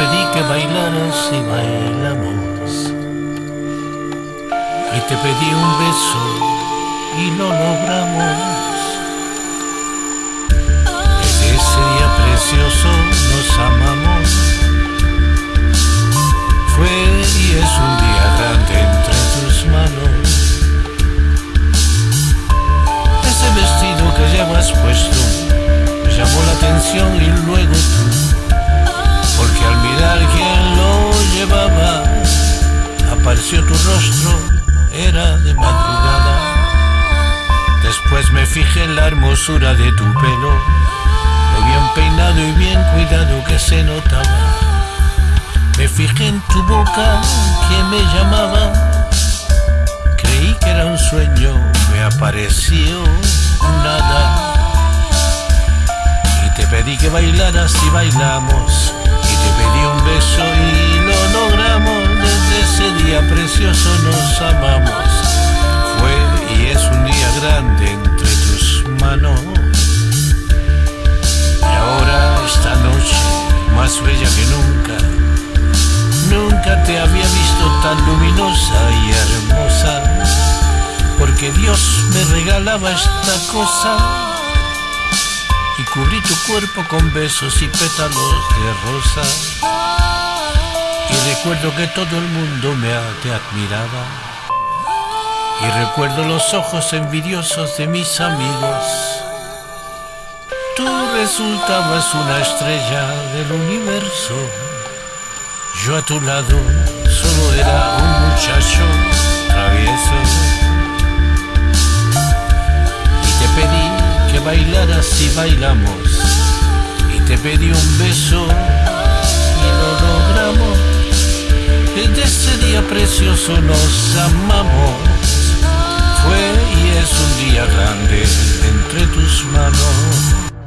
y bailamos. Y te pedí un beso y lo logramos. Desde ese día precioso nos amamos. Fue y es un día grande entre tus manos. Ese vestido que llevas puesto me llamó la atención y luego tú apareció tu rostro, era de madrugada. Después me fijé en la hermosura de tu pelo, lo bien peinado y bien cuidado que se notaba. Me fijé en tu boca que me llamaba, creí que era un sueño, me apareció nada. Y te pedí que bailaras y bailamos te pedí un beso y precioso nos amamos. Fue y es un día grande entre tus manos. Y ahora esta noche, más bella que nunca, nunca te había visto tan luminosa y hermosa. Porque Dios me regalaba esta cosa y cubrí tu cuerpo con besos y pétalos de rosa. Recuerdo que todo el mundo me te admiraba. Y recuerdo los ojos envidiosos de mis amigos. Tú resultabas una estrella del universo. Yo a tu lado solo era un muchacho travieso. Y te pedí que bailaras y bailamos. Y te pedí un beso precioso nos amamos. Fue y es un día grande entre tus manos.